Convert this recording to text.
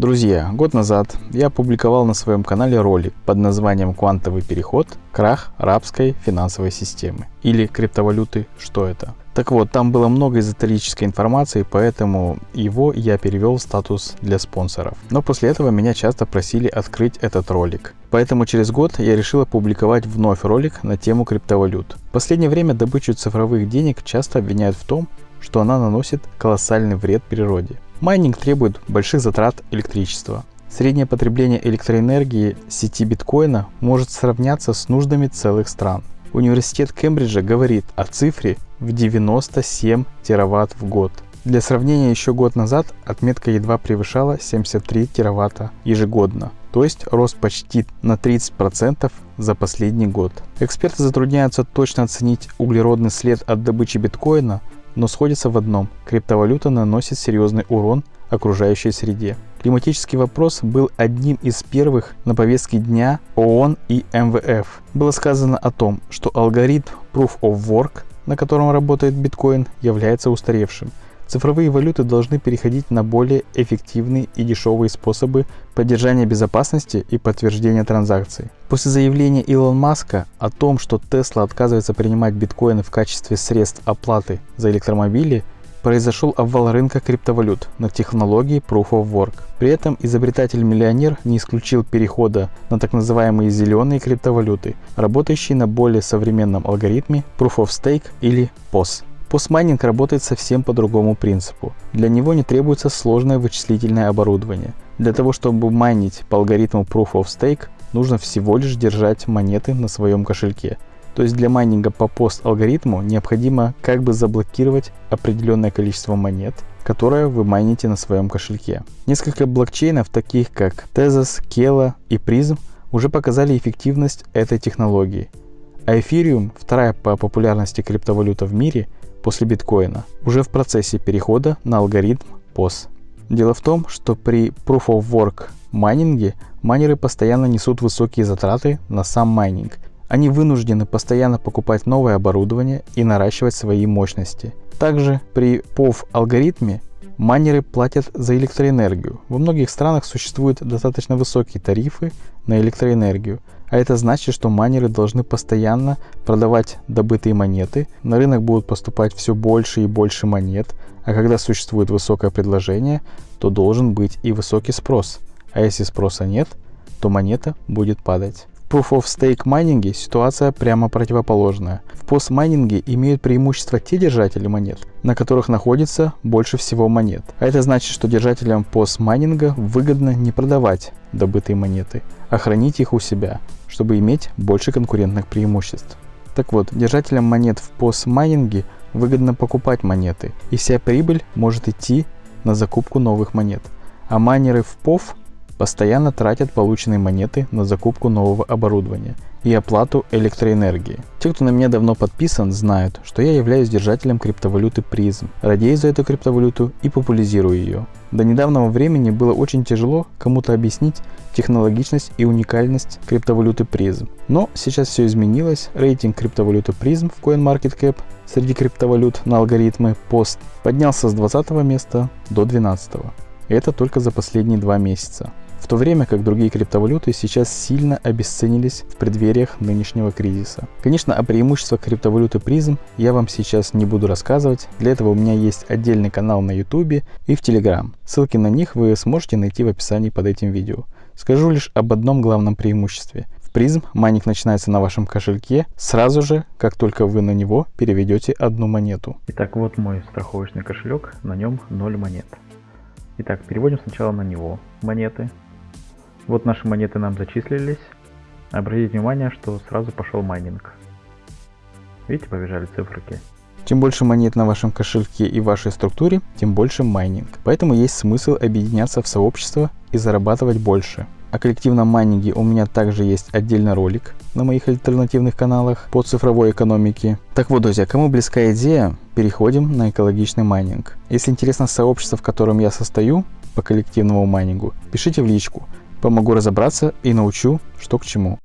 Друзья, год назад я опубликовал на своем канале ролик под названием «Квантовый переход. Крах рабской финансовой системы» или «Криптовалюты. Что это?». Так вот, там было много эзотерической информации, поэтому его я перевел в статус для спонсоров. Но после этого меня часто просили открыть этот ролик. Поэтому через год я решил опубликовать вновь ролик на тему криптовалют. В последнее время добычу цифровых денег часто обвиняют в том, что она наносит колоссальный вред природе. Майнинг требует больших затрат электричества. Среднее потребление электроэнергии сети биткоина может сравняться с нуждами целых стран. Университет Кембриджа говорит о цифре в 97 тераватт в год. Для сравнения, еще год назад отметка едва превышала 73 тераватта ежегодно, то есть рост почти на 30% за последний год. Эксперты затрудняются точно оценить углеродный след от добычи биткоина, но сходятся в одном – криптовалюта наносит серьезный урон окружающей среде. Климатический вопрос был одним из первых на повестке дня ООН и МВФ. Было сказано о том, что алгоритм Proof of Work, на котором работает биткоин, является устаревшим. Цифровые валюты должны переходить на более эффективные и дешевые способы поддержания безопасности и подтверждения транзакций. После заявления Илон Маска о том, что Tesla отказывается принимать биткоины в качестве средств оплаты за электромобили, произошел обвал рынка криптовалют на технологии Proof of Work. При этом изобретатель-миллионер не исключил перехода на так называемые зеленые криптовалюты, работающие на более современном алгоритме Proof of Stake или POS. Постмайнинг работает совсем по другому принципу. Для него не требуется сложное вычислительное оборудование. Для того, чтобы майнить по алгоритму Proof of Stake, нужно всего лишь держать монеты на своем кошельке. То есть для майнинга по пост алгоритму необходимо как бы заблокировать определенное количество монет, которое вы майните на своем кошельке. Несколько блокчейнов, таких как Tezos, Kela и Prism, уже показали эффективность этой технологии. А Ethereum, вторая по популярности криптовалюта в мире – после биткоина, уже в процессе перехода на алгоритм POS. Дело в том, что при Proof of Work майнинге майнеры постоянно несут высокие затраты на сам майнинг. Они вынуждены постоянно покупать новое оборудование и наращивать свои мощности. Также при POV алгоритме майнеры платят за электроэнергию. Во многих странах существуют достаточно высокие тарифы на электроэнергию, а это значит, что майнеры должны постоянно продавать добытые монеты, на рынок будут поступать все больше и больше монет, а когда существует высокое предложение, то должен быть и высокий спрос. А если спроса нет, то монета будет падать. Proof of Stake майнинге ситуация прямо противоположная. В постмайнинге имеют преимущество те держатели монет, на которых находится больше всего монет. А это значит, что держателям постмайнинга выгодно не продавать добытые монеты, а хранить их у себя, чтобы иметь больше конкурентных преимуществ. Так вот, держателям монет в постмайнинге выгодно покупать монеты, и вся прибыль может идти на закупку новых монет. А майнеры в POV постоянно тратят полученные монеты на закупку нового оборудования и оплату электроэнергии. Те, кто на меня давно подписан, знают, что я являюсь держателем криптовалюты призм, радею за эту криптовалюту и популяризирую ее. До недавнего времени было очень тяжело кому-то объяснить технологичность и уникальность криптовалюты призм. Но сейчас все изменилось, рейтинг криптовалюты призм в CoinMarketCap среди криптовалют на алгоритме PoS поднялся с 20 места до 12. И это только за последние два месяца в то время как другие криптовалюты сейчас сильно обесценились в преддвериях нынешнего кризиса. Конечно, о преимуществах криптовалюты Prizm я вам сейчас не буду рассказывать, для этого у меня есть отдельный канал на YouTube и в Telegram. Ссылки на них вы сможете найти в описании под этим видео. Скажу лишь об одном главном преимуществе. В Prizm майнинг начинается на вашем кошельке сразу же, как только вы на него переведете одну монету. Итак, вот мой страховочный кошелек, на нем 0 монет. Итак, переводим сначала на него монеты. Вот наши монеты нам зачислились. Обратите внимание, что сразу пошел майнинг. Видите, побежали циферки. Чем больше монет на вашем кошельке и вашей структуре, тем больше майнинг. Поэтому есть смысл объединяться в сообщество и зарабатывать больше. О коллективном майнинге у меня также есть отдельный ролик на моих альтернативных каналах по цифровой экономике. Так вот, друзья, кому близка идея, переходим на экологичный майнинг. Если интересно сообщество, в котором я состою по коллективному майнингу, пишите в личку. Помогу разобраться и научу, что к чему.